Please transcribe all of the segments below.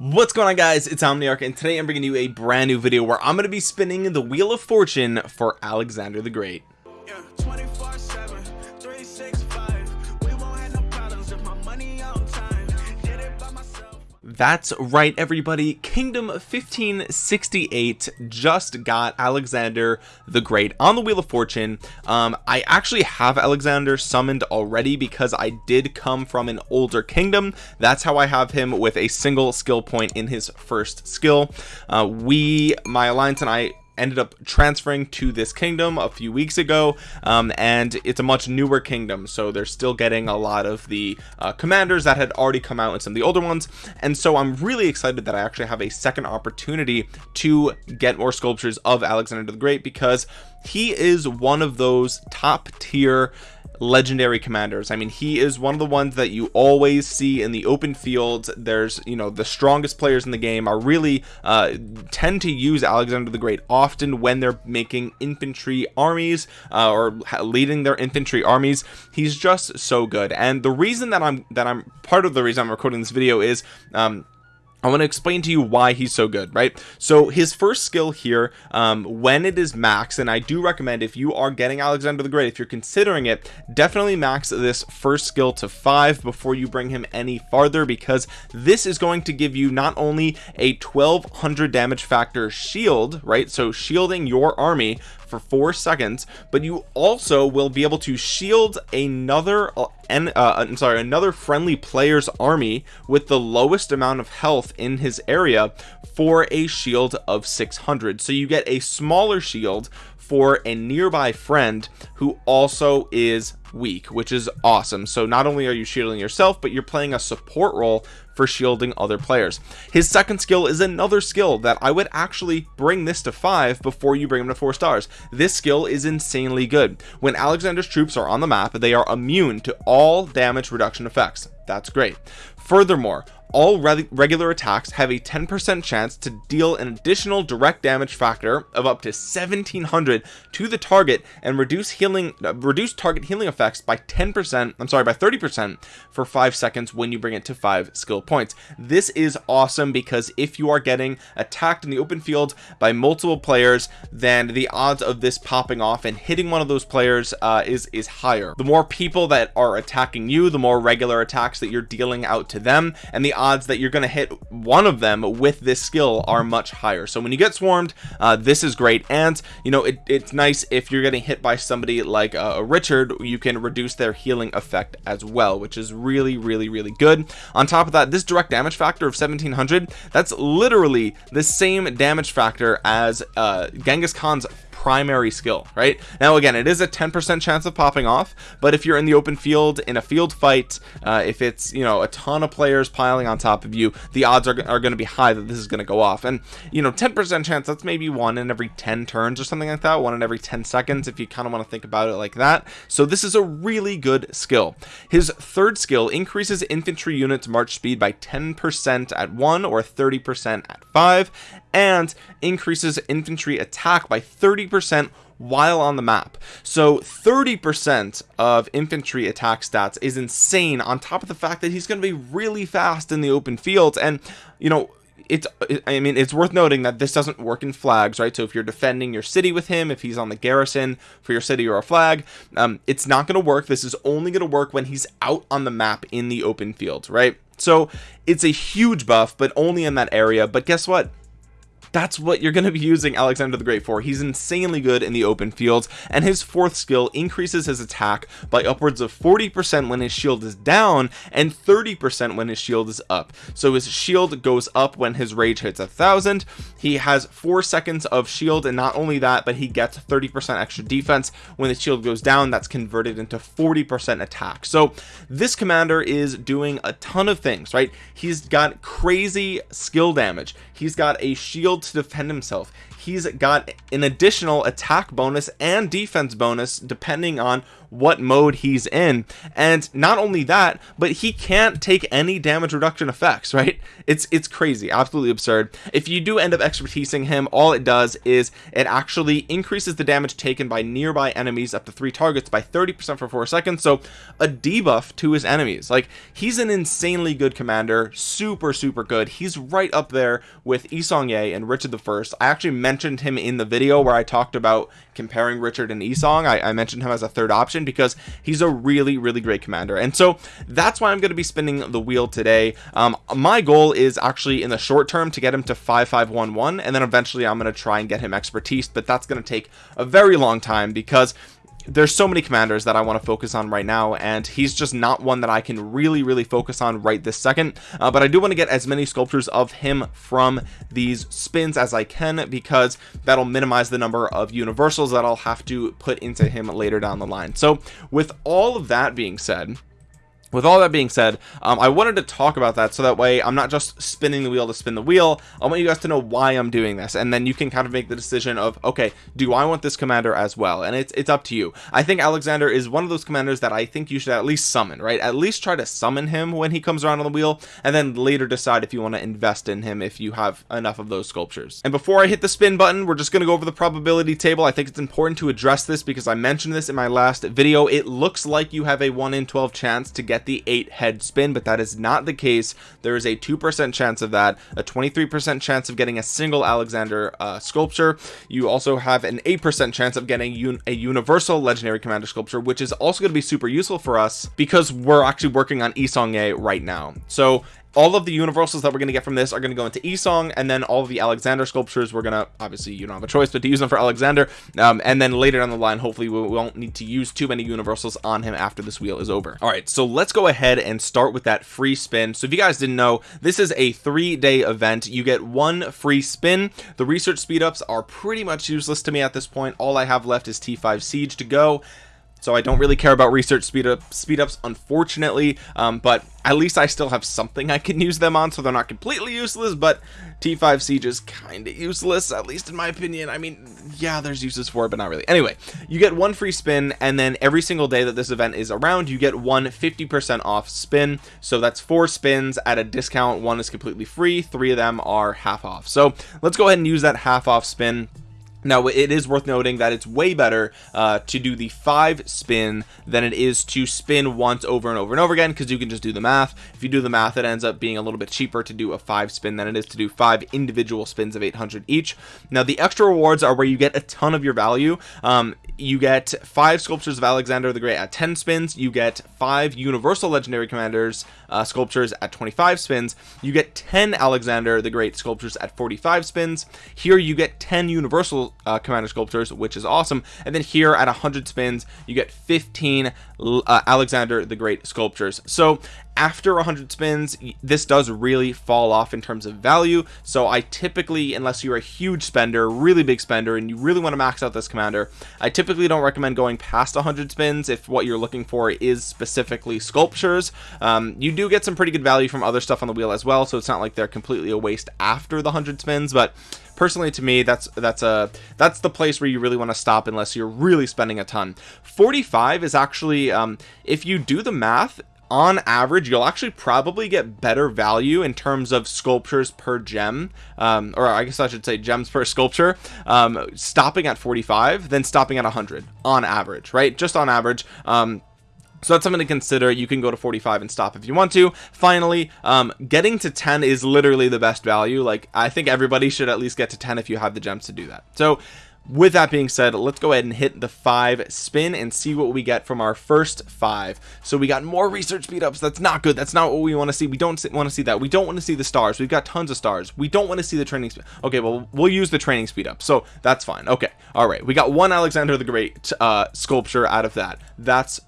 what's going on guys? It's omniarch and today i'm bringing you a brand new video where i'm going to be spinning the wheel of fortune for alexander the great. Yeah, that's right everybody. Kingdom 1568 just got alexander the great on the wheel of fortune. Um i actually have alexander summoned already because i did come from an older kingdom. That's how i have him with a single skill point in his first skill. Uh we my alliance and i ended up transferring to this kingdom a few weeks ago um, and it's a much newer kingdom so they're still getting a lot of the uh, commanders that had already come out and some of the older ones. And so I'm really excited that I actually have a second opportunity to get more sculptures of Alexander the Great because he is one of those top tier legendary commanders. I mean he is one of the ones that you always see in the open fields. There's you know the strongest players in the game are really uh, tend to use Alexander the Great often when they're making infantry armies uh, or leading their infantry armies. He's just so good. And the reason that I'm that I'm part of the reason I'm recording this video is um, I want to explain to you why he's so good right? So his first skill here um, when it is max and I do recommend if you are getting Alexander the Great if you're considering it definitely max this first skill to five before you bring him any farther because this is going to give you not only a 1200 damage factor shield right? So shielding your army for four seconds but you also will be able to shield another uh, and uh, I'm sorry another friendly player's army with the lowest amount of health in his area for a shield of 600 so you get a smaller shield for a nearby friend who also is weak which is awesome. So not only are you shielding yourself but you're playing a support role for shielding other players. His second skill is another skill that I would actually bring this to five before you bring him to four stars. This skill is insanely good. When Alexander's troops are on the map they are immune to all damage reduction effects. That's great. Furthermore all re regular attacks have a 10% chance to deal an additional direct damage factor of up to 1700 to the target and reduce healing uh, reduce target healing effects by 10% I'm sorry by 30% for five seconds when you bring it to five skill points. This is awesome because if you are getting attacked in the open field by multiple players then the odds of this popping off and hitting one of those players uh, is is higher. The more people that are attacking you the more regular attacks that you're dealing out to them and the odds that you're going to hit one of them with this skill are much higher. So when you get swarmed uh, this is great. And you know it, it's nice if you're getting hit by somebody like uh, Richard you can reduce their healing effect as well which is really really really good. On top of that this direct damage factor of 1700 that's literally the same damage factor as uh, Genghis Khan's primary skill right? Now again it is a 10% chance of popping off but if you're in the open field in a field fight uh, if it's you know a ton of players piling on top of you the odds are, are going to be high that this is going to go off. And you know 10% chance that's maybe one in every 10 turns or something like that one in every 10 seconds if you kind of want to think about it like that. So this is a really good skill. His third skill increases infantry units march speed by 10% at 1 or 30% at 5 and increases infantry attack by 30% while on the map. So 30% of infantry attack stats is insane on top of the fact that he's going to be really fast in the open fields. And you know it's I mean it's worth noting that this doesn't work in flags right? So if you're defending your city with him if he's on the garrison for your city or a flag um, it's not going to work. This is only going to work when he's out on the map in the open field right? So it's a huge buff but only in that area. But guess what that's what you're going to be using Alexander the Great for. He's insanely good in the open fields and his fourth skill increases his attack by upwards of 40% when his shield is down and 30% when his shield is up. So his shield goes up when his rage hits a thousand. He has four seconds of shield and not only that but he gets 30% extra defense. When the shield goes down that's converted into 40% attack. So this commander is doing a ton of things right? He's got crazy skill damage. He's got a shield to defend himself. He's got an additional attack bonus and defense bonus depending on what mode he's in. And not only that but he can't take any damage reduction effects right? It's it's crazy absolutely absurd. If you do end up expertising him all it does is it actually increases the damage taken by nearby enemies up to three targets by 30 percent for four seconds. So a debuff to his enemies. Like he's an insanely good commander super super good. He's right up there with Yi Seong-Gye and Richard the first. I actually mentioned him in the video where I talked about comparing Richard and Yi Seong. I, I mentioned him as a third option because he's a really really great commander. And so that's why I'm going to be spinning the wheel today. Um, my goal is actually in the short term to get him to 5511 and then eventually I'm going to try and get him expertise but that's going to take a very long time because there's so many commanders that I want to focus on right now and he's just not one that I can really really focus on right this second. Uh, but I do want to get as many sculptures of him from these spins as I can because that'll minimize the number of universals that I'll have to put into him later down the line. So with all of that being said with all that being said um, I wanted to talk about that so that way I'm not just spinning the wheel to spin the wheel. I want you guys to know why I'm doing this and then you can kind of make the decision of okay do I want this commander as well? And it's it's up to you. I think Alexander is one of those commanders that I think you should at least summon right? At least try to summon him when he comes around on the wheel and then later decide if you want to invest in him if you have enough of those sculptures. And before I hit the spin button we're just going to go over the probability table. I think it's important to address this because I mentioned this in my last video. It looks like you have a 1 in 12 chance to get the eight head spin but that is not the case. There is a two percent chance of that a 23 percent chance of getting a single alexander uh, sculpture. You also have an eight percent chance of getting un a universal legendary commander sculpture which is also going to be super useful for us because we're actually working on Yi Seong-Gye right now. So all of the universals that we're going to get from this are going to go into Yi Seong and then all the Alexander sculptures we're going to obviously you don't have a choice but to use them for Alexander. Um, and then later down the line hopefully we won't need to use too many universals on him after this wheel is over. All right so let's go ahead and start with that free spin. So if you guys didn't know this is a three-day event. You get one free spin. The research speed ups are pretty much useless to me at this point. All I have left is T5 siege to go so I don't really care about research speed up speed ups unfortunately um, but at least I still have something I can use them on so they're not completely useless but T5 siege is kind of useless at least in my opinion. I mean yeah there's uses for it but not really. Anyway you get one free spin and then every single day that this event is around you get one 50% off spin. So that's four spins at a discount. One is completely free. Three of them are half off. So let's go ahead and use that half off spin now it is worth noting that it's way better uh, to do the five spin than it is to spin once over and over and over again because you can just do the math. If you do the math it ends up being a little bit cheaper to do a five spin than it is to do five individual spins of 800 each. Now the extra rewards are where you get a ton of your value. Um, you get five sculptures of Alexander the Great at 10 spins. You get five universal legendary commanders uh, sculptures at 25 spins. You get 10 Alexander the Great sculptures at 45 spins. Here you get 10 universal uh, commander sculptures which is awesome. And then here at 100 spins you get 15 uh, Alexander the Great sculptures. So after 100 spins this does really fall off in terms of value. So I typically unless you're a huge spender really big spender and you really want to max out this commander I typically don't recommend going past 100 spins if what you're looking for is specifically sculptures. Um, you do get some pretty good value from other stuff on the wheel as well so it's not like they're completely a waste after the 100 spins but personally to me that's that's a that's the place where you really want to stop unless you're really spending a ton. 45 is actually um, if you do the math on average you'll actually probably get better value in terms of sculptures per gem um, or I guess I should say gems per sculpture um, stopping at 45 than stopping at 100 on average right? Just on average. Um, so that's something to consider. You can go to 45 and stop if you want to. Finally um, getting to 10 is literally the best value. Like I think everybody should at least get to 10 if you have the gems to do that. So with that being said let's go ahead and hit the five spin and see what we get from our first five. So we got more research speed ups. That's not good. That's not what we want to see. We don't want to see that. We don't want to see the stars. We've got tons of stars. We don't want to see the training speed okay well we'll use the training speed up. So that's fine. Okay. All right. We got one alexander the great uh sculpture out of that. That's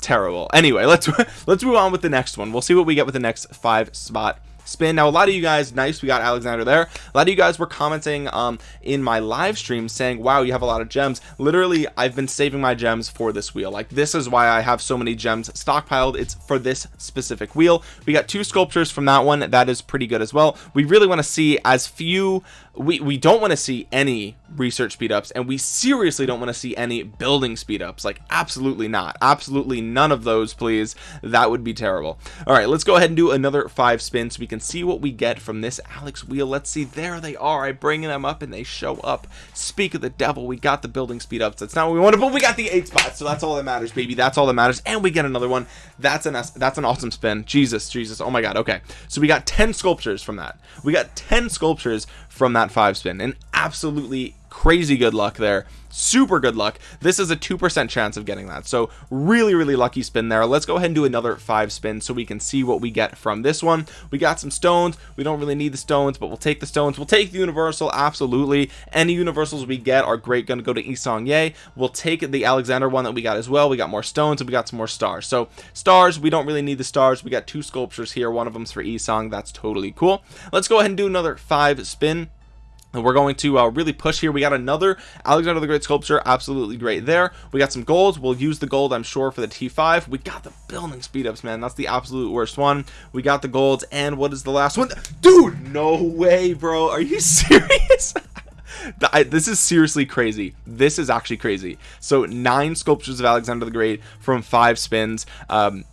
terrible. Anyway let's let's move on with the next one. We'll see what we get with the next five spot spin. Now a lot of you guys nice we got Alexander there. A lot of you guys were commenting um in my live stream saying wow you have a lot of gems. Literally I've been saving my gems for this wheel. Like this is why I have so many gems stockpiled. It's for this specific wheel. We got two sculptures from that one. That is pretty good as well. We really want to see as few we we don't want to see any research speed ups and we seriously don't want to see any building speed ups like absolutely not. Absolutely none of those please. That would be terrible. All right let's go ahead and do another five spins so we can see what we get from this alex wheel. Let's see there they are. I bring them up and they show up. Speak of the devil we got the building speed ups that's not what we wanted but we got the eight spots so that's all that matters baby. That's all that matters. And we get another one. That's an that's an awesome spin. Jesus jesus. Oh my god. Okay. So we got 10 sculptures from that. We got 10 sculptures from that five spin. And absolutely crazy good luck there. Super good luck. This is a two percent chance of getting that. So really really lucky spin there. Let's go ahead and do another five spin so we can see what we get from this one. We got some stones. We don't really need the stones but we'll take the stones. We'll take the universal absolutely. Any universals we get are great. To go to Yi Seong-Gye. We'll take the Alexander one that we got as well. We got more stones and we got some more stars. So stars we don't really need the stars. We got two sculptures here. One of them's for Yi Seong. That's totally cool. Let's go ahead and do another five spin and we're going to uh, really push here. We got another Alexander the Great sculpture absolutely great there. We got some gold we'll use the gold I'm sure for the T5 we got the building speed ups man. That's the absolute worst one. We got the golds and what is the last one? Dude no way bro. Are you serious? This is seriously crazy. This is actually crazy. So nine sculptures of Alexander the Great from five spins. Um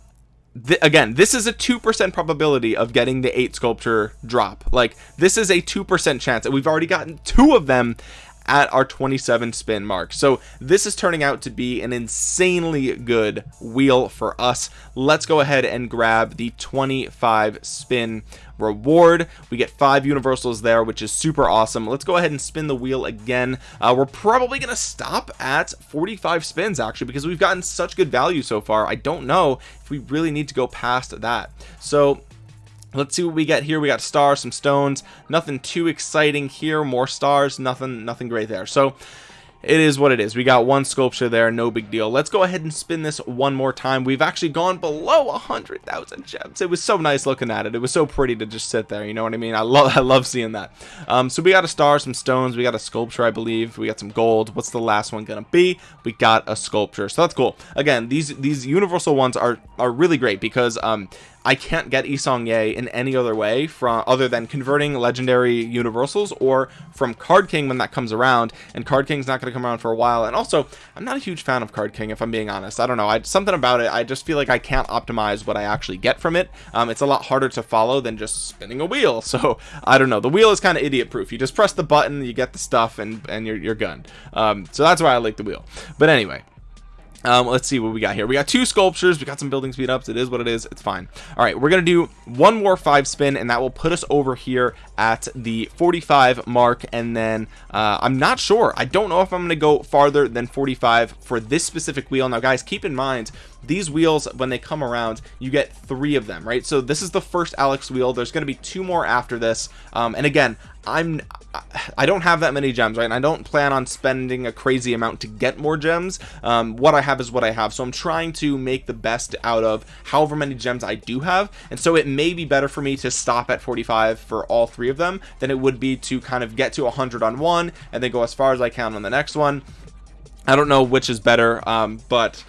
th again this is a 2% probability of getting the 8 sculpture drop. Like this is a 2% chance and we've already gotten two of them at our 27 spin mark. So this is turning out to be an insanely good wheel for us. Let's go ahead and grab the 25 spin reward. We get five universals there which is super awesome. Let's go ahead and spin the wheel again. Uh, we're probably gonna stop at 45 spins actually because we've gotten such good value so far. I don't know if we really need to go past that. So let's see what we get here. We got stars some stones. Nothing too exciting here. More stars. Nothing nothing great there. So it is what it is. We got one sculpture there. No big deal. Let's go ahead and spin this one more time. We've actually gone below a hundred thousand gems. It was so nice looking at it. It was so pretty to just sit there. You know what i mean? I love i love seeing that. Um so we got a star some stones. We got a sculpture i believe. We got some gold. What's the last one gonna be? We got a sculpture. So that's cool. Again these these universal ones are are really great because um I can't get Yi Seong-Gye in any other way from other than converting legendary universals or from Card King when that comes around. And Card King's not going to come around for a while. And also I'm not a huge fan of Card King if I'm being honest. I don't know. I something about it I just feel like I can't optimize what I actually get from it. Um, it's a lot harder to follow than just spinning a wheel. So I don't know. The wheel is kind of idiot proof you just press the button you get the stuff and and you're, you're gone um, so that's why I like the wheel. But anyway um, let's see what we got here. We got two sculptures. We got some building speed ups. It is what it is. It's fine. All right we're gonna do one more five spin and that will put us over here at the 45 mark. And then uh, I'm not sure. I don't know if I'm gonna go farther than 45 for this specific wheel. Now guys keep in mind these wheels when they come around you get three of them right? So this is the first Alex wheel. There's going to be two more after this. Um, and again I'm I don't have that many gems right? And I don't plan on spending a crazy amount to get more gems. Um, what I have is what I have. So I'm trying to make the best out of however many gems I do have. And so it may be better for me to stop at 45 for all three of them than it would be to kind of get to 100 on one and then go as far as I can on the next one I don't know which is better um, but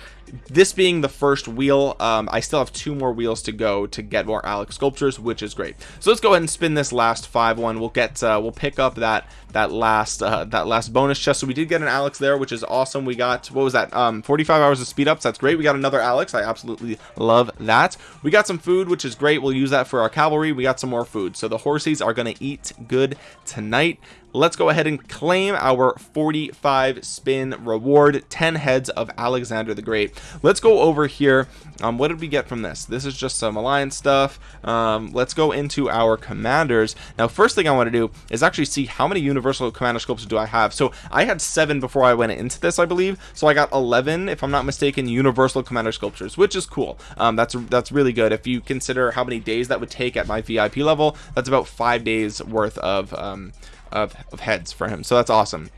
this being the first wheel um, I still have two more wheels to go to get more Alex sculptures which is great. So let's go ahead and spin this last five one. We'll get uh, we'll pick up that that last uh, that last bonus chest. So we did get an Alex there which is awesome. We got what was that? Um 45 hours of speed ups that's great. We got another Alex. I absolutely love that. We got some food which is great. We'll use that for our cavalry. We got some more food. So the horses are gonna eat good tonight let's go ahead and claim our 45 spin reward 10 heads of Alexander the Great. Let's go over here. Um, what did we get from this? This is just some alliance stuff. Um, let's go into our commanders. Now first thing I want to do is actually see how many universal commander sculptures do I have. So I had seven before I went into this I believe. So I got 11 if I'm not mistaken universal commander sculptures which is cool. Um, that's that's really good. If you consider how many days that would take at my VIP level that's about five days worth of um, of, of heads for him. So that's awesome.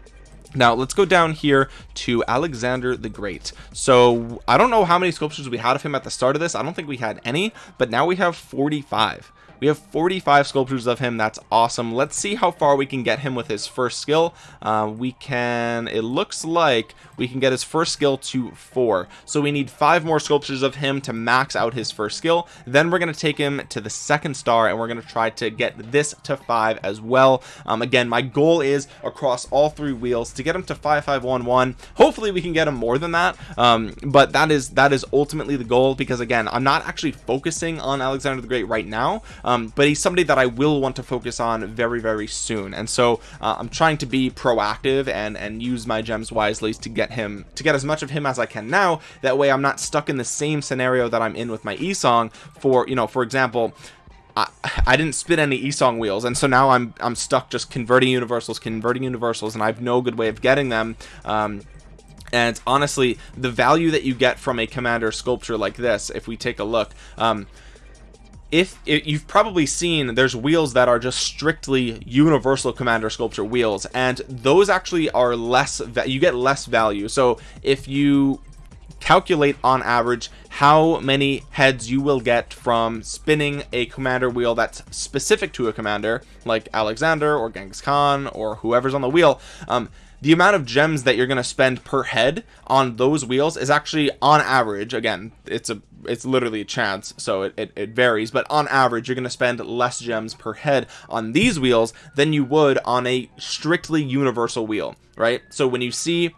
Now let's go down here to Alexander the Great. So I don't know how many sculptures we had of him at the start of this. I don't think we had any but now we have 45 we have 45 sculptures of him. That's awesome. Let's see how far we can get him with his first skill. Uh, we can it looks like we can get his first skill to four. So we need five more sculptures of him to max out his first skill. Then we're going to take him to the second star and we're going to try to get this to five as well. Um, again my goal is across all three wheels to get him to 5511 hopefully we can get him more than that. Um, but that is that is ultimately the goal because again I'm not actually focusing on Alexander the Great right now um, but he's somebody that I will want to focus on very very soon. And so uh, I'm trying to be proactive and and use my gems wisely to get him to get as much of him as I can now. That way I'm not stuck in the same scenario that I'm in with my Yi Seong. For you know for example I, didn't spit any Yi Seong wheels and so now I'm I'm stuck just converting universals converting universals and I have no good way of getting them. Um, and honestly the value that you get from a commander sculpture like this if we take a look um, if you've probably seen there's wheels that are just strictly universal commander sculpture wheels and those actually are less you get less value. So if you calculate on average how many heads you will get from spinning a commander wheel that's specific to a commander like Alexander or Genghis Khan or whoever's on the wheel um, the amount of gems that you're going to spend per head on those wheels is actually on average again it's a it's literally a chance so it, it, it varies but on average you're going to spend less gems per head on these wheels than you would on a strictly universal wheel right? So when you see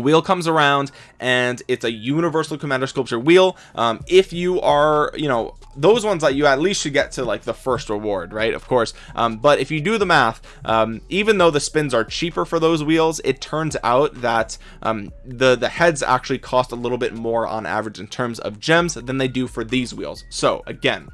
wheel comes around and it's a universal commander sculpture wheel. Um, if you are you know those ones that you at least should get to like the first reward right? Of course. Um, but if you do the math um, even though the spins are cheaper for those wheels it turns out that um, the the heads actually cost a little bit more on average in terms of gems than they do for these wheels. So again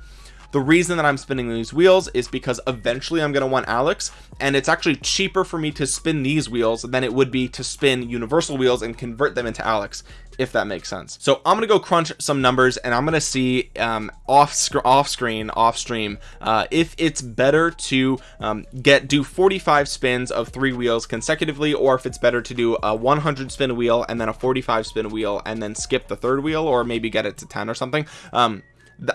the reason that I'm spinning these wheels is because eventually I'm going to want Alex and it's actually cheaper for me to spin these wheels than it would be to spin universal wheels and convert them into Alex if that makes sense. So I'm gonna go crunch some numbers and I'm gonna see um, off sc off screen off stream uh, if it's better to um, get do 45 spins of three wheels consecutively or if it's better to do a 100 spin wheel and then a 45 spin wheel and then skip the third wheel or maybe get it to 10 or something. Um,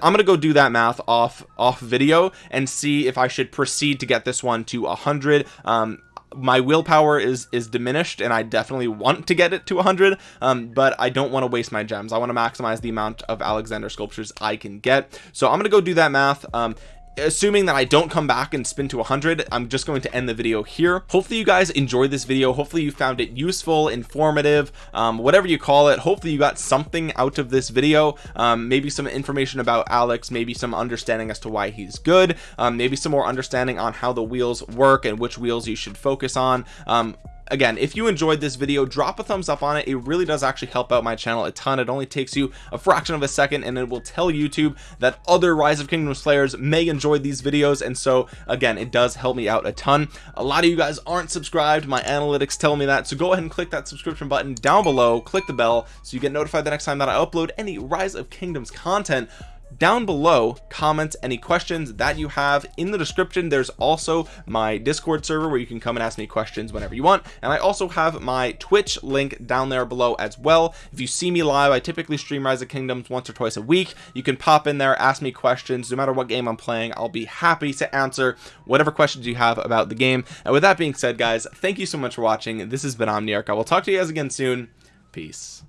I'm gonna go do that math off off video and see if I should proceed to get this one to 100 um, my willpower is is diminished and I definitely want to get it to 100 um, but I don't want to waste my gems. I want to maximize the amount of Alexander sculptures I can get. So I'm gonna go do that math um, assuming that I don't come back and spin to 100 I'm just going to end the video here. Hopefully you guys enjoyed this video. Hopefully you found it useful informative um, whatever you call it. Hopefully you got something out of this video. Um, maybe some information about Alex maybe some understanding as to why he's good um, maybe some more understanding on how the wheels work and which wheels you should focus on. Um, again if you enjoyed this video drop a thumbs up on it. It really does actually help out my channel a ton. It only takes you a fraction of a second and it will tell YouTube that other rise of kingdoms players may enjoy these videos and so again it does help me out a ton. A lot of you guys aren't subscribed. My analytics tell me that so go ahead and click that subscription button down below. Click the bell so you get notified the next time that I upload any rise of kingdoms content down below comment any questions that you have. In the description there's also my discord server where you can come and ask me questions whenever you want. And I also have my twitch link down there below as well. If you see me live I typically stream rise of kingdoms once or twice a week. You can pop in there ask me questions. No matter what game I'm playing I'll be happy to answer whatever questions you have about the game. And with that being said guys thank you so much for watching. This has been Omniarch. I will talk to you guys again soon. Peace